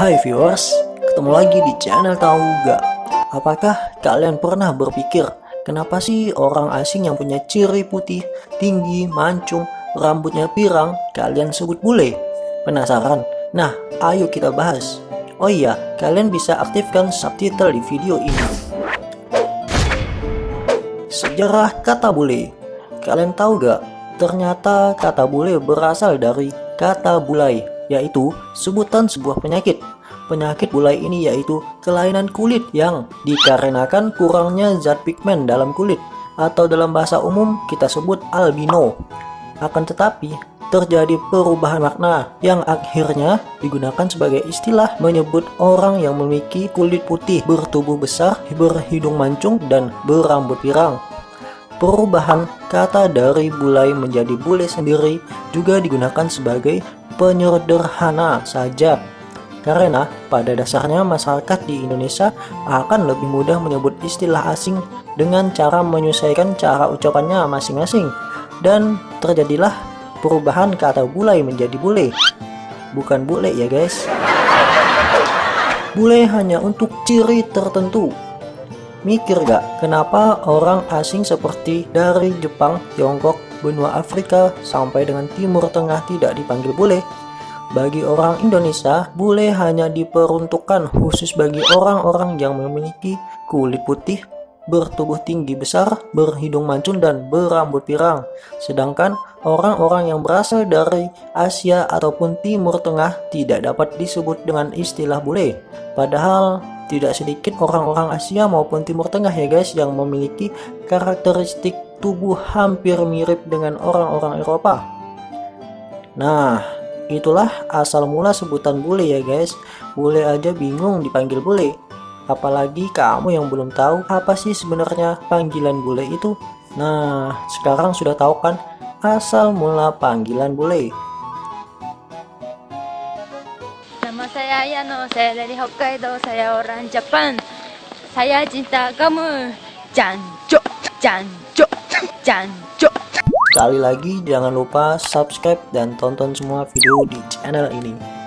Hai viewers, ketemu lagi di channel Tahu Gak? Apakah kalian pernah berpikir kenapa sih orang asing yang punya ciri putih, tinggi, mancung, rambutnya pirang kalian sebut bule? Penasaran? Nah, ayo kita bahas. Oh iya, kalian bisa aktifkan subtitle di video ini. Sejarah kata bule. Kalian tahu gak? Ternyata kata bule berasal dari kata bulai yaitu sebutan sebuah penyakit. Penyakit bulai ini yaitu kelainan kulit yang dikarenakan kurangnya zat pigmen dalam kulit atau dalam bahasa umum kita sebut albino. Akan tetapi, terjadi perubahan makna yang akhirnya digunakan sebagai istilah menyebut orang yang memiliki kulit putih, bertubuh besar, berhidung mancung, dan berambut pirang. Perubahan kata dari bulai menjadi bule sendiri juga digunakan sebagai penyederhana saja. Karena pada dasarnya masyarakat di Indonesia akan lebih mudah menyebut istilah asing dengan cara menyesuaikan cara ucapannya masing-masing. Dan terjadilah perubahan kata bulai menjadi bule. Bukan bule ya guys. Bule hanya untuk ciri tertentu mikir gak kenapa orang asing seperti dari Jepang, Tiongkok, benua Afrika sampai dengan Timur Tengah tidak dipanggil bule. Bagi orang Indonesia, bule hanya diperuntukkan khusus bagi orang-orang yang memiliki kulit putih, bertubuh tinggi besar, berhidung mancung, dan berambut pirang. Sedangkan orang-orang yang berasal dari Asia ataupun Timur Tengah tidak dapat disebut dengan istilah bule. Padahal tidak sedikit orang-orang Asia maupun Timur Tengah ya guys yang memiliki karakteristik tubuh hampir mirip dengan orang-orang Eropa. Nah, itulah asal mula sebutan bule ya guys. Bule aja bingung dipanggil bule. Apalagi kamu yang belum tahu apa sih sebenarnya panggilan bule itu. Nah, sekarang sudah tahu kan asal mula panggilan bule. Nama saya Ayano, saya dari Hokkaido, saya orang Jepang. Saya cinta kamu. Jancok, jancok. Jancuk. Sekali lagi jangan lupa subscribe dan tonton semua video di channel ini.